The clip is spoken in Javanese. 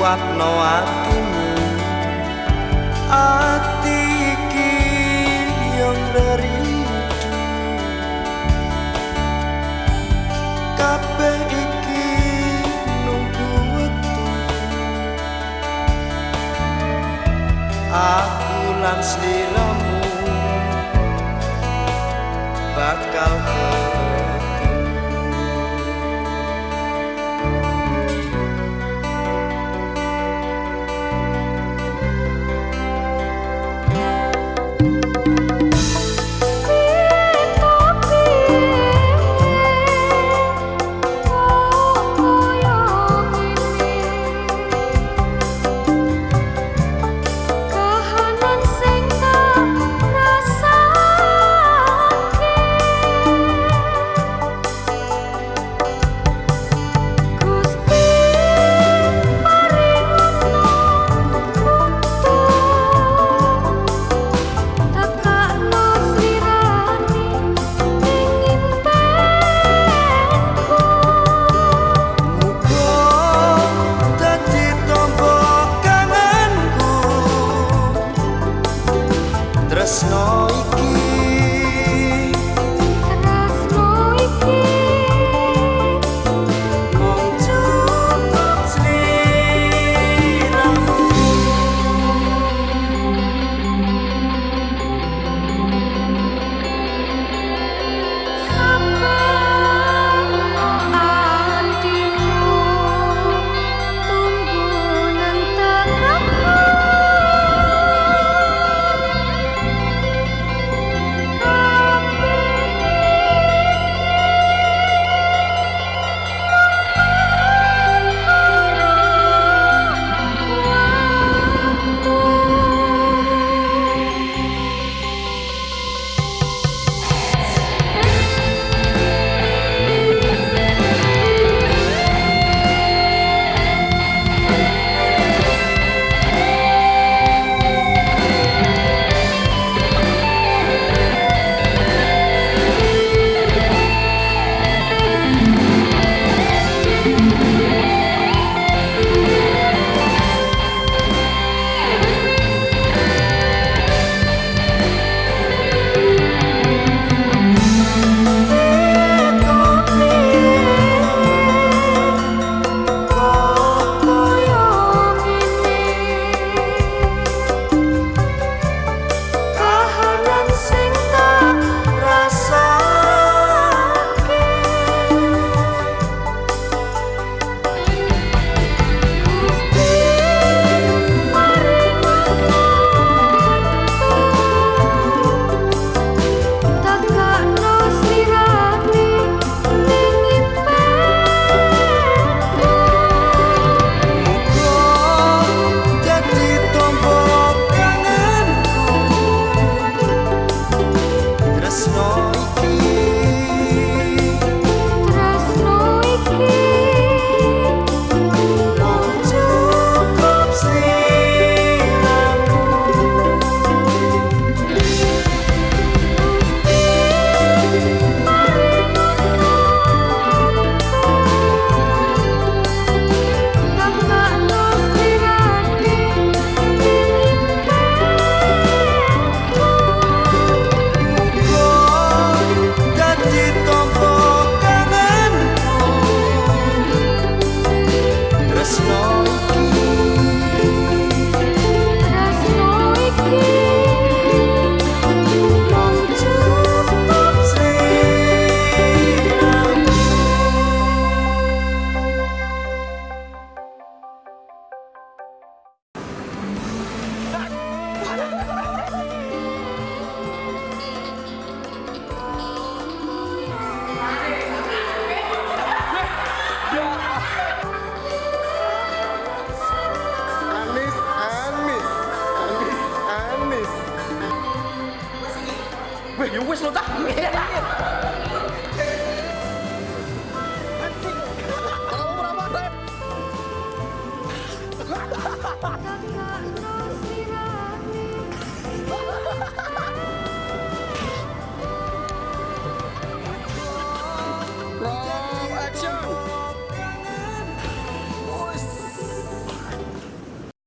kuatno atimu. Ati iki yang rerindu kabeh iki nunggu wektu. Aku lan sliramu bakal Weh, の息